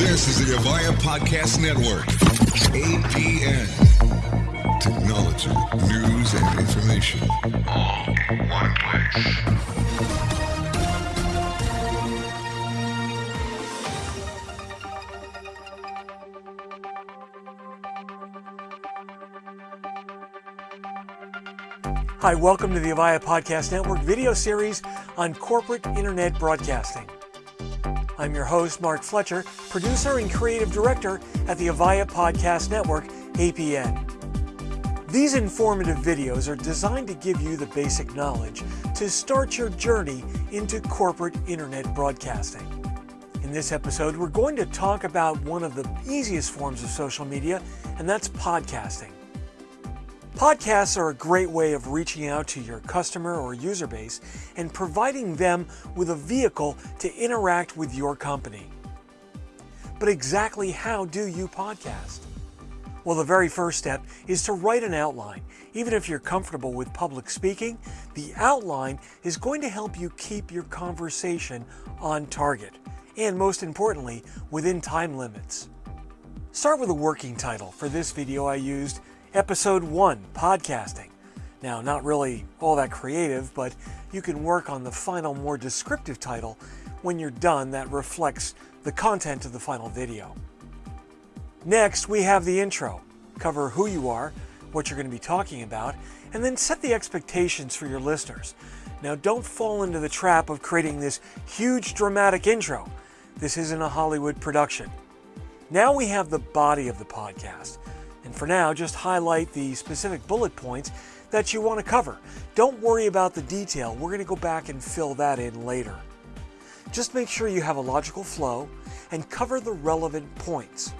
This is the Avaya Podcast Network. APN. Technology, news, and information. All in one place. Hi, welcome to the Avaya Podcast Network video series on corporate internet broadcasting. I'm your host, Mark Fletcher, producer and creative director at the Avaya Podcast Network, APN. These informative videos are designed to give you the basic knowledge to start your journey into corporate internet broadcasting. In this episode, we're going to talk about one of the easiest forms of social media, and that's podcasting. Podcasts are a great way of reaching out to your customer or user base and providing them with a vehicle to interact with your company. But exactly how do you podcast? Well, the very first step is to write an outline. Even if you're comfortable with public speaking, the outline is going to help you keep your conversation on target and, most importantly, within time limits. Start with a working title. For this video, I used Episode 1 Podcasting. Now, not really all that creative, but you can work on the final, more descriptive title when you're done that reflects the content of the final video. Next, we have the intro. Cover who you are, what you're going to be talking about, and then set the expectations for your listeners. Now, don't fall into the trap of creating this huge dramatic intro. This isn't a Hollywood production. Now we have the body of the podcast. And for now, just highlight the specific bullet points that you want to cover. Don't worry about the detail. We're going to go back and fill that in later. Just make sure you have a logical flow and cover the relevant points.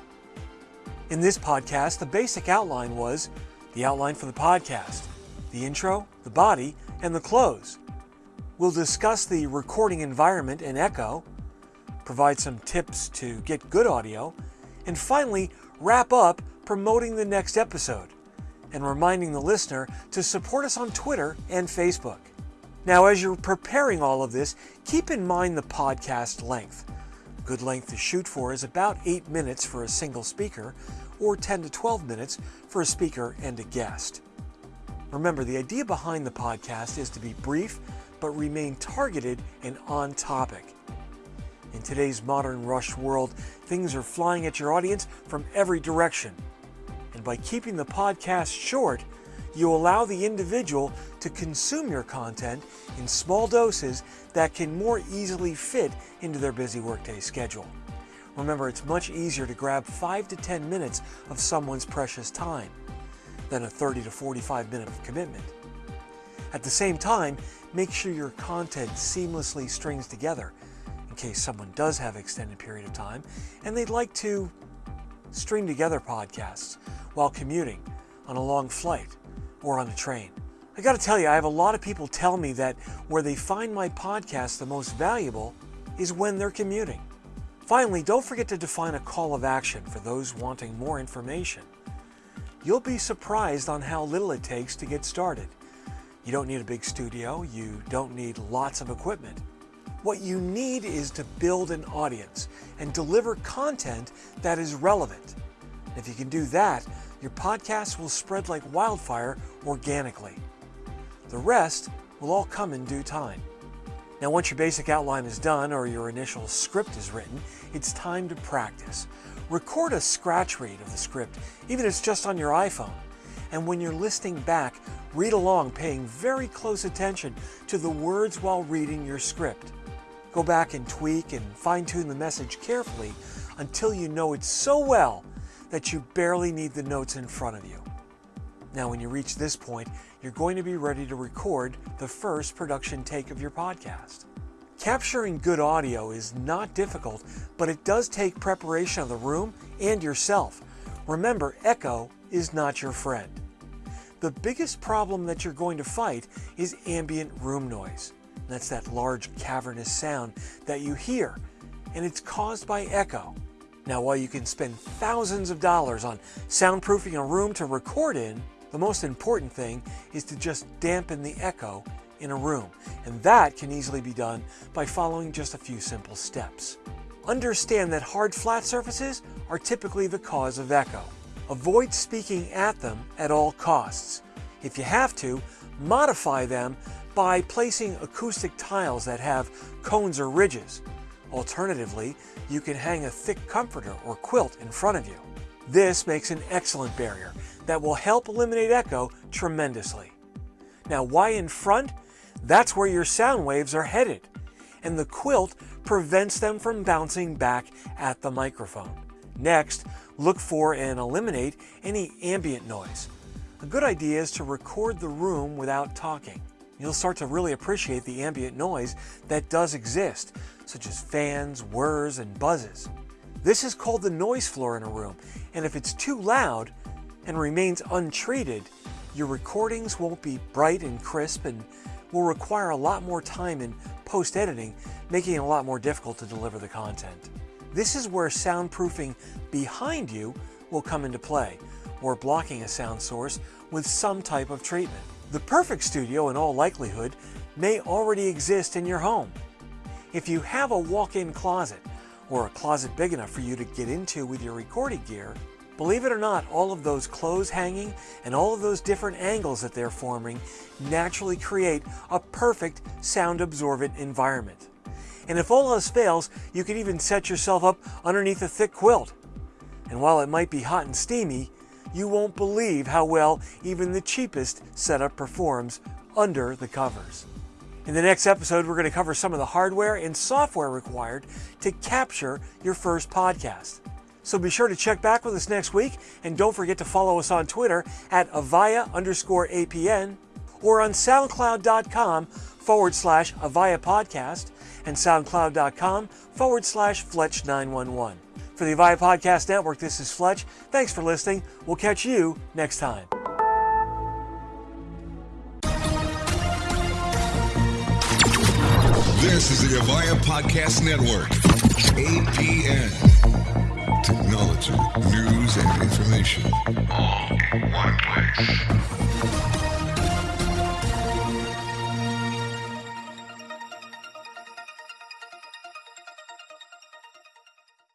In this podcast, the basic outline was the outline for the podcast, the intro, the body, and the close. We'll discuss the recording environment and echo, provide some tips to get good audio, and finally wrap up promoting the next episode and reminding the listener to support us on Twitter and Facebook. Now, as you're preparing all of this, keep in mind the podcast length. Good length to shoot for is about 8 minutes for a single speaker, or 10 to 12 minutes for a speaker and a guest. Remember, the idea behind the podcast is to be brief but remain targeted and on topic. In today's modern rush world, things are flying at your audience from every direction. And by keeping the podcast short, you allow the individual to consume your content in small doses that can more easily fit into their busy workday schedule. Remember, it's much easier to grab 5 to 10 minutes of someone's precious time than a 30 to 45 minute commitment. At the same time, make sure your content seamlessly strings together in case someone does have an extended period of time and they'd like to string together podcasts while commuting, on a long flight, or on a train. I gotta tell you, I have a lot of people tell me that where they find my podcast the most valuable is when they're commuting. Finally, don't forget to define a call of action for those wanting more information. You'll be surprised on how little it takes to get started. You don't need a big studio, you don't need lots of equipment. What you need is to build an audience and deliver content that is relevant. If you can do that, your podcast will spread like wildfire organically. The rest will all come in due time. Now, once your basic outline is done or your initial script is written, it's time to practice. Record a scratch read of the script, even if it's just on your iPhone. And when you're listening back, read along, paying very close attention to the words while reading your script. Go back and tweak and fine tune the message carefully until you know it so well that you barely need the notes in front of you. Now, when you reach this point, you're going to be ready to record the first production take of your podcast. Capturing good audio is not difficult, but it does take preparation of the room and yourself. Remember, echo is not your friend. The biggest problem that you're going to fight is ambient room noise. That's that large cavernous sound that you hear, and it's caused by echo. Now, while you can spend thousands of dollars on soundproofing a room to record in, the most important thing is to just dampen the echo in a room. And that can easily be done by following just a few simple steps. understand that hard flat surfaces are typically the cause of echo. Avoid speaking at them at all costs. If you have to, modify them by placing acoustic tiles that have cones or ridges. Alternatively, you can hang a thick comforter or quilt in front of you. This makes an excellent barrier that will help eliminate echo tremendously. Now, why in front? That's where your sound waves are headed, and the quilt prevents them from bouncing back at the microphone. Next, look for and eliminate any ambient noise. A good idea is to record the room without talking. You'll start to really appreciate the ambient noise that does exist, such as fans, whirs, and buzzes. This is called the noise floor in a room, and if it's too loud and remains untreated, your recordings won't be bright and crisp and will require a lot more time in post editing, making it a lot more difficult to deliver the content. This is where soundproofing behind you will come into play, or blocking a sound source with some type of treatment. The perfect studio, in all likelihood, may already exist in your home. If you have a walk in closet, or a closet big enough for you to get into with your recording gear, believe it or not, all of those clothes hanging and all of those different angles that they're forming naturally create a perfect sound absorbent environment. And if all else fails, you can even set yourself up underneath a thick quilt. And while it might be hot and steamy, you won't believe how well even the cheapest setup performs under the covers. In the next episode, we're going to cover some of the hardware and software required to capture your first podcast. So be sure to check back with us next week, and don't forget to follow us on Twitter at Avaya underscore APN or on SoundCloud.com forward slash Avaya Podcast and SoundCloud.com forward slash Fletch911. For the Avaya Podcast Network, this is Fletch. Thanks for listening. We'll catch you next time. This is the Avaya Podcast Network. APN. Technology, news, and information. All in one place.